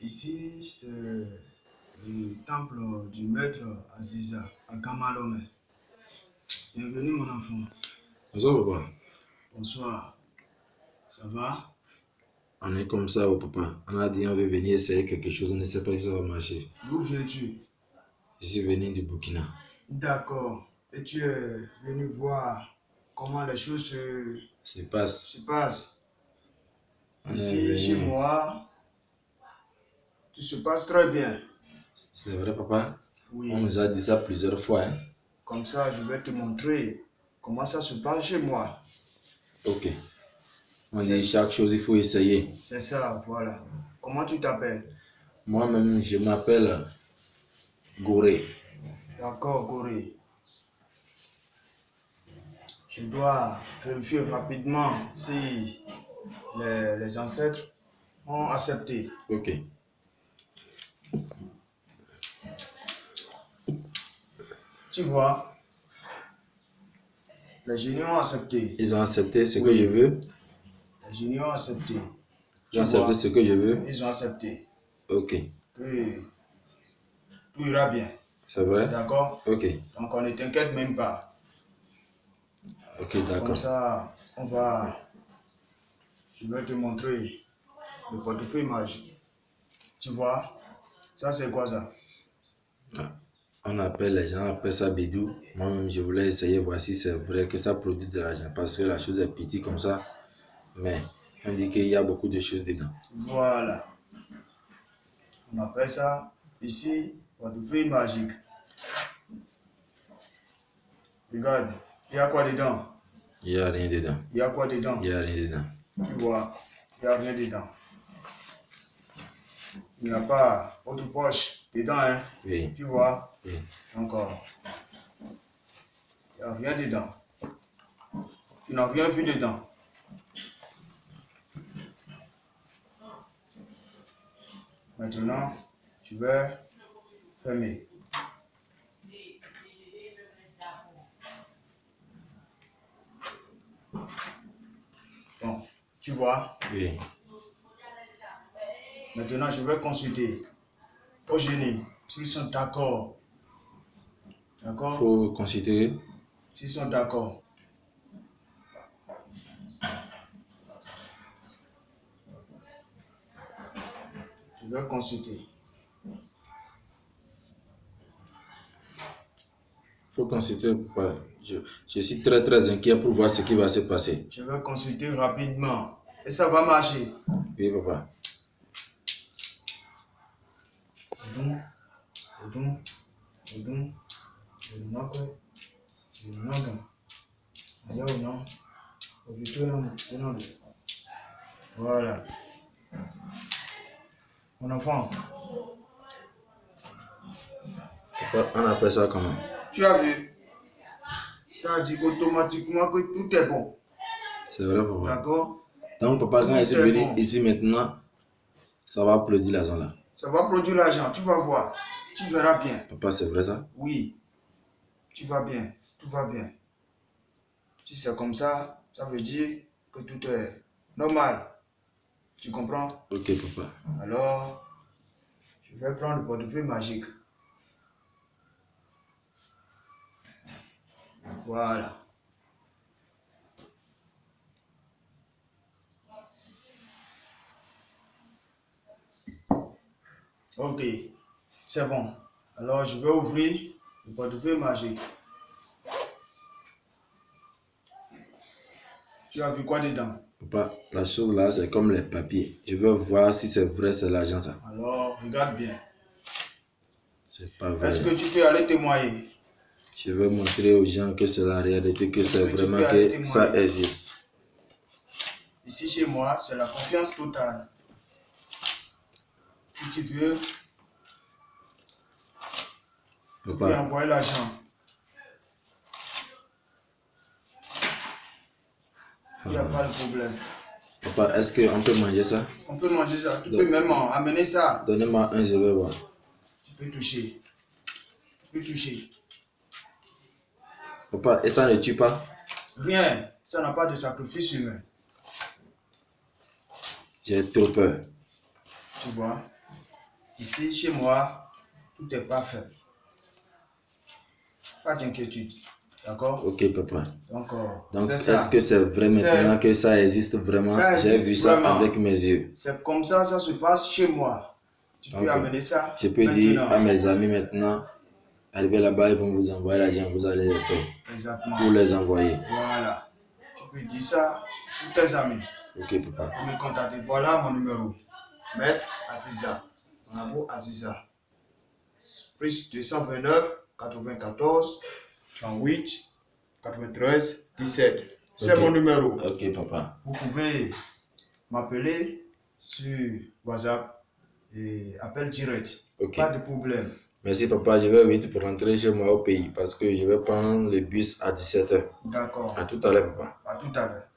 Ici, c'est le temple du maître Aziza à Kamalome. Bienvenue, mon enfant. Bonsoir, papa. Bonsoir. Ça va? On est comme ça, oh, papa. On a dit on veut venir essayer quelque chose, on ne sait pas si ça va marcher. D'où viens-tu? Je suis venu du Burkina. D'accord. Et tu es venu voir comment les choses se, Se passe. se passent. Ici, chez moi, tout se passe très bien. C'est vrai, papa. Oui. On nous a dit ça plusieurs fois. hein. Comme ça, je vais te montrer comment ça se passe chez moi. Ok. On dit chaque chose, il faut essayer. C'est ça, voilà. Comment tu t'appelles? Moi-même, je m'appelle Goré. D'accord, Corée. Je dois vérifier rapidement si les, les ancêtres ont accepté. Ok. Tu vois, les génies ont accepté. Ils ont accepté ce que je veux. Les génies ont accepté. Ils ont accepté ce que je veux. ils ont accepté. Ok. Tout ira bien. C'est vrai? D'accord? Ok. Donc on ne t'inquiète même pas. Ok, Comme d'accord. ça, on va. Je vais te montrer le portefeuille magique. Tu vois? Ça, c'est quoi ça? On appelle les gens, appellent ça bidou. Moi-même, je voulais essayer, voir si c'est vrai que ça produit de l'argent. Parce que la chose est petite comme ça. Mais on dit qu'il y a beaucoup de choses dedans. Voilà. On appelle ça ici portefeuille magique. Regarde, il y a quoi dedans? Il n'y a rien dedans. Il y a quoi dedans? Il n'y a rien dedans. Tu vois, il n'y a rien dedans. Il n'y a pas autre poche dedans, hein Oui. Tu vois Oui. Encore. Il n'y a rien dedans. Tu n'as rien vu dedans. Maintenant, tu vas fermer. Bon, tu vois, Oui. maintenant je vais consulter au génie s'ils sont d'accord. Il D'accord? Faut considérer. S'ils sont d'accord. Je vais consulter. faut considérer. ouais. Je, je suis très très inquiet pour voir ce qui va se passer. Je vais consulter rapidement. Et ça va marcher? Oui, papa. Voilà. Mon enfant, Papa, on appelle ça comment? Tu as vu? Ça dit automatiquement que tout est bon. C'est vrai, papa. D'accord? Donc, papa, quand suis c'est venu bon. ici maintenant, ça va applaudir l'argent là. Ça va produire l'argent, tu vas voir. Tu verras bien. Papa, c'est vrai ça? Oui, tu vas bien, tout va bien. Si c'est comme ça, ça veut dire que tout est normal. Tu comprends? Ok, papa. Alors, je vais prendre le portefeuille magique. Voilà. Ok, c'est bon. Alors, je vais ouvrir le portefeuille magique. Tu as vu quoi dedans? Papa, la chose là, c'est comme les papiers. Je veux voir si c'est vrai, c'est l'argent ça. Alors, regarde bien. C'est pas vrai. Est-ce que tu peux aller témoigner? Je veux montrer aux gens que c'est la réalité, que c'est vraiment que ça existe. Ici chez moi, c'est la confiance totale. Si tu veux, tu peux envoyer l'argent. Il n'y a pas de problème. papa, est-ce qu'on peut manger ça? On peut manger ça. Tu Donc- peux même en amener ça. Donnez-moi un, je vais voir. Tu peux toucher. Tu peux toucher. Papa, et ça ne tue pas? Rien. Ça n'a pas de sacrifice humain. J'ai trop peur. Tu vois? Ici, chez moi, tout est parfait. Pas d'inquiétude. D'accord? Ok, papa. Donc, euh, est-ce que c'est vrai maintenant que ça existe vraiment? J'ai vu ça vraiment. avec mes yeux. C'est comme ça, ça se passe chez moi. Tu peux amener ça. Je peux dire maintenant. à mes amis maintenant, arrivez là-bas, ils vont vous envoyer l'argent, vous allez le faire. Exactement. Pour les envoyer. Voilà. Tu peux dire ça à tous tes amis. Ok, papa. Pour me contacter. Voilà mon numéro. Maître Aziza. Amour Aziza. Plus 229 94 38 93 17. C'est Ok. mon numéro. Ok, papa. Vous pouvez m'appeler sur WhatsApp et appel direct. Ok. Pas de problème. Merci, papa. Je vais vite pour rentrer chez moi au pays parce que je vais prendre le bus à 17h. D'accord. À tout à l'heure, papa. À tout à l'heure.